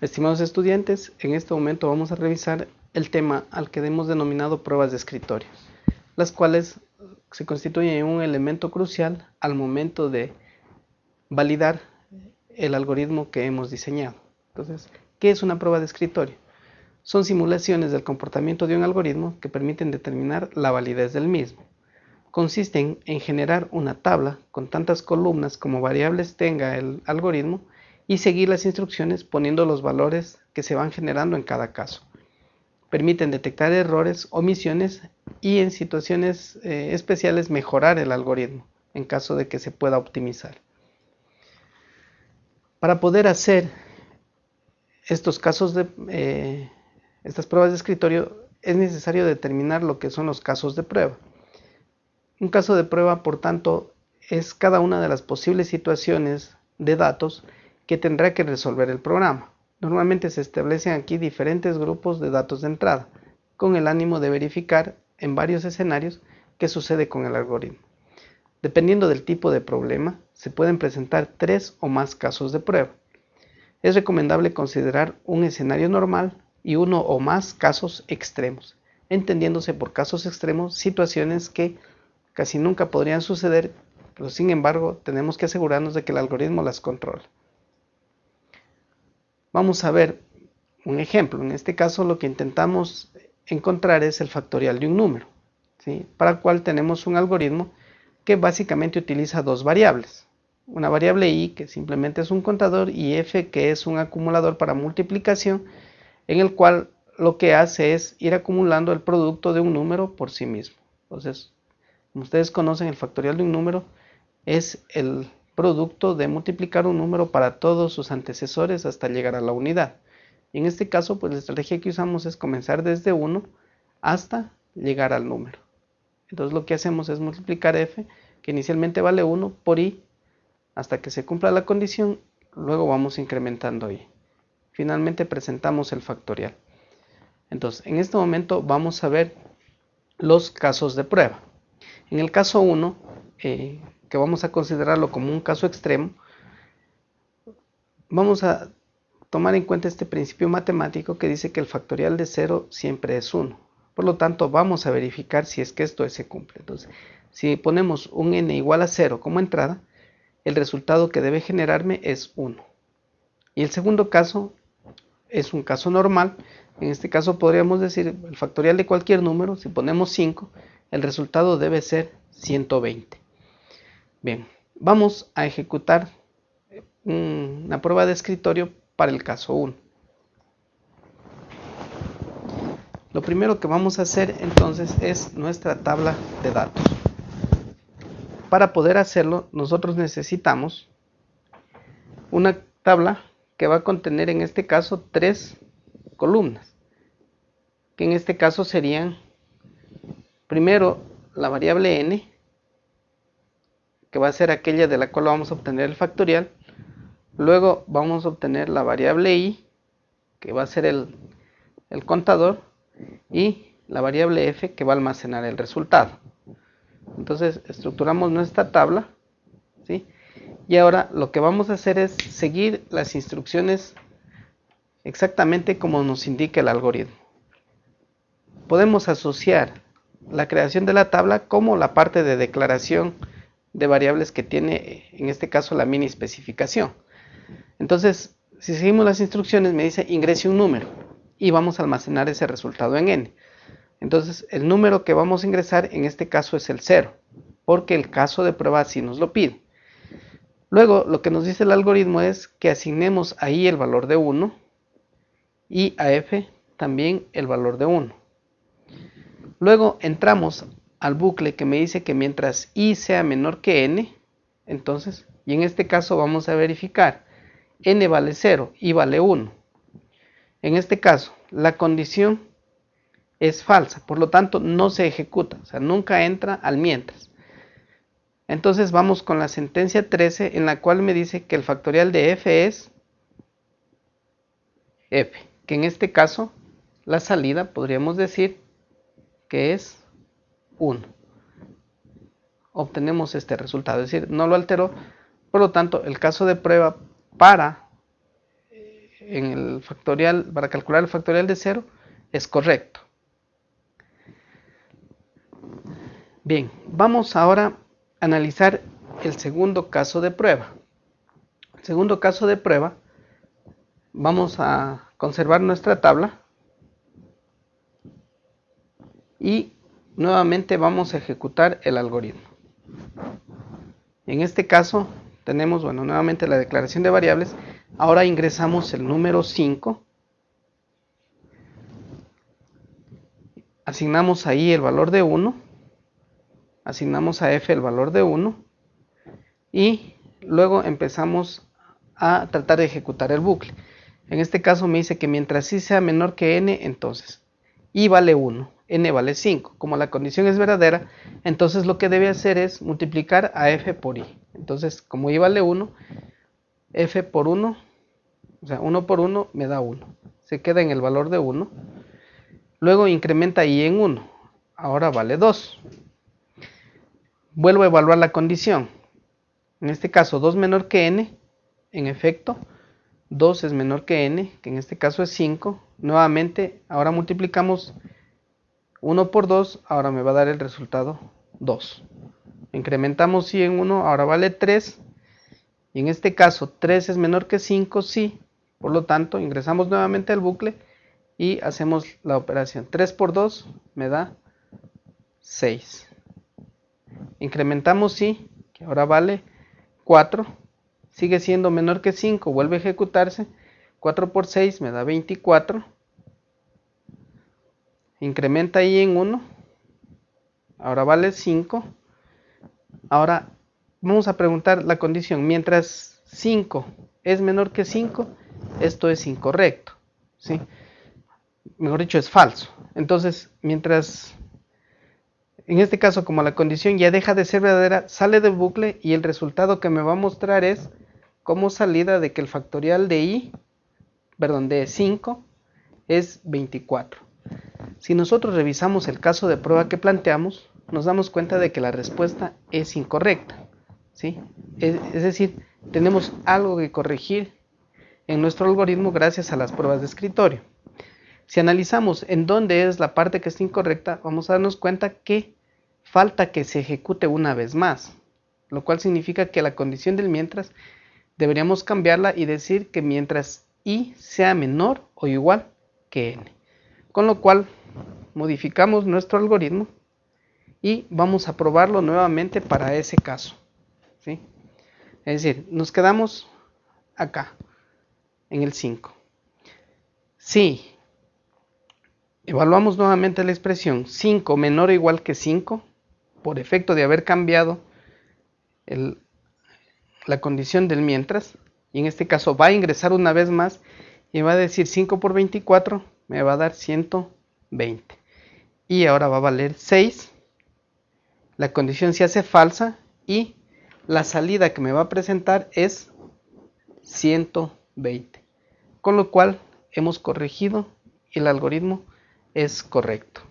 Estimados estudiantes, en este momento vamos a revisar el tema al que hemos denominado pruebas de escritorio, las cuales se constituyen un elemento crucial al momento de validar el algoritmo que hemos diseñado. Entonces, ¿qué es una prueba de escritorio? Son simulaciones del comportamiento de un algoritmo que permiten determinar la validez del mismo. Consisten en generar una tabla con tantas columnas como variables tenga el algoritmo y seguir las instrucciones poniendo los valores que se van generando en cada caso. Permiten detectar errores, omisiones y en situaciones eh, especiales mejorar el algoritmo en caso de que se pueda optimizar. Para poder hacer estos casos de eh, estas pruebas de escritorio es necesario determinar lo que son los casos de prueba. Un caso de prueba, por tanto, es cada una de las posibles situaciones de datos que tendrá que resolver el programa. Normalmente se establecen aquí diferentes grupos de datos de entrada, con el ánimo de verificar en varios escenarios qué sucede con el algoritmo. Dependiendo del tipo de problema, se pueden presentar tres o más casos de prueba. Es recomendable considerar un escenario normal y uno o más casos extremos, entendiéndose por casos extremos situaciones que casi nunca podrían suceder, pero sin embargo tenemos que asegurarnos de que el algoritmo las controla. Vamos a ver un ejemplo. En este caso lo que intentamos encontrar es el factorial de un número, para el cual tenemos un algoritmo que básicamente utiliza dos variables. Una variable i que simplemente es un contador y f que es un acumulador para multiplicación en el cual lo que hace es ir acumulando el producto de un número por sí mismo. Entonces, como ustedes conocen, el factorial de un número es el producto de multiplicar un número para todos sus antecesores hasta llegar a la unidad. en este caso, pues la estrategia que usamos es comenzar desde 1 hasta llegar al número. Entonces lo que hacemos es multiplicar f, que inicialmente vale 1, por i, hasta que se cumpla la condición, luego vamos incrementando i. Finalmente presentamos el factorial. Entonces, en este momento vamos a ver los casos de prueba. En el caso 1, que vamos a considerarlo como un caso extremo, vamos a tomar en cuenta este principio matemático que dice que el factorial de 0 siempre es 1. Por lo tanto, vamos a verificar si es que esto se cumple. Entonces, si ponemos un n igual a 0 como entrada, el resultado que debe generarme es 1. Y el segundo caso es un caso normal. En este caso podríamos decir el factorial de cualquier número, si ponemos 5, el resultado debe ser 120. Bien, vamos a ejecutar una prueba de escritorio para el caso 1. Lo primero que vamos a hacer entonces es nuestra tabla de datos. Para poder hacerlo, nosotros necesitamos una tabla que va a contener en este caso tres columnas, que en este caso serían primero la variable n, que va a ser aquella de la cual vamos a obtener el factorial. Luego vamos a obtener la variable i, que va a ser el, contador, y la variable f, que va a almacenar el resultado. Entonces estructuramos nuestra tabla, ¿sí? y ahora lo que vamos a hacer es seguir las instrucciones exactamente como nos indica el algoritmo. Podemos asociar la creación de la tabla como la parte de declaración de variables que tiene en este caso la mini especificación. Entonces, si seguimos las instrucciones me dice ingrese un número y vamos a almacenar ese resultado en n. Entonces, el número que vamos a ingresar en este caso es el 0, porque el caso de prueba así nos lo pide. Luego, lo que nos dice el algoritmo es que asignemos ahí el valor de 1 y a f también el valor de 1. Luego entramos al bucle que me dice que mientras i sea menor que n, entonces, y en este caso vamos a verificar, n vale 0, y vale 1. En este caso, la condición es falsa, por lo tanto no se ejecuta, o sea, nunca entra al mientras. Entonces vamos con la sentencia 13 en la cual me dice que el factorial de f es f, que en este caso la salida podríamos decir que es 1. Obtenemos este resultado, es decir, no lo alteró, por lo tanto, el caso de prueba para eh, en el factorial, para calcular el factorial de 0, es correcto. Bien, vamos ahora a analizar el segundo caso de prueba. El segundo caso de prueba, vamos a conservar nuestra tabla y nuevamente vamos a ejecutar el algoritmo. En este caso tenemos, bueno, nuevamente la declaración de variables. Ahora ingresamos el número 5. Asignamos ahí el valor de 1. Asignamos a f el valor de 1. Y luego empezamos a tratar de ejecutar el bucle. En este caso me dice que mientras i sea menor que n, entonces i vale 1 n vale 5. Como la condición es verdadera, entonces lo que debe hacer es multiplicar a f por i. Entonces, como i vale 1, f por 1, o sea, 1 por 1 me da 1. Se queda en el valor de 1. Luego incrementa i en 1. Ahora vale 2. Vuelvo a evaluar la condición. En este caso, 2 menor que n. En efecto, 2 es menor que n, que en este caso es 5. Nuevamente, ahora multiplicamos 1 por 2, ahora me va a dar el resultado 2. Incrementamos si en 1, ahora vale 3. Y en este caso 3 es menor que 5, sí. Por lo tanto, ingresamos nuevamente al bucle y hacemos la operación. 3 por 2 me da 6. Incrementamos sí, que ahora vale 4. Sigue siendo menor que 5, vuelve a ejecutarse. 4 por 6 me da 24 incrementa ahí en 1 ahora vale 5 ahora vamos a preguntar la condición. Mientras 5 es menor que 5 esto es incorrecto ¿sí? mejor dicho es falso. Entonces mientras en este caso como la condición ya deja de ser verdadera sale del bucle y el resultado que me va a mostrar es como salida de que el factorial de i perdón de 5 es 24 si nosotros revisamos el caso de prueba que planteamos, nos damos cuenta de que la respuesta es incorrecta. ¿sí? Es, es decir, tenemos algo que corregir en nuestro algoritmo gracias a las pruebas de escritorio. Si analizamos en dónde es la parte que está incorrecta, vamos a darnos cuenta que falta que se ejecute una vez más, lo cual significa que la condición del mientras deberíamos cambiarla y decir que mientras i sea menor o igual que n. Con lo cual modificamos nuestro algoritmo y vamos a probarlo nuevamente para ese caso. ¿sí? Es decir, nos quedamos acá, en el 5. Si evaluamos nuevamente la expresión 5 menor o igual que 5, por efecto de haber cambiado la condición del mientras, y en este caso va a ingresar una vez más y va a decir 5 por 24 me va a dar 120. Y ahora va a valer 6. La condición se hace falsa y la salida que me va a presentar es 120. Con lo cual hemos corregido y el algoritmo es correcto.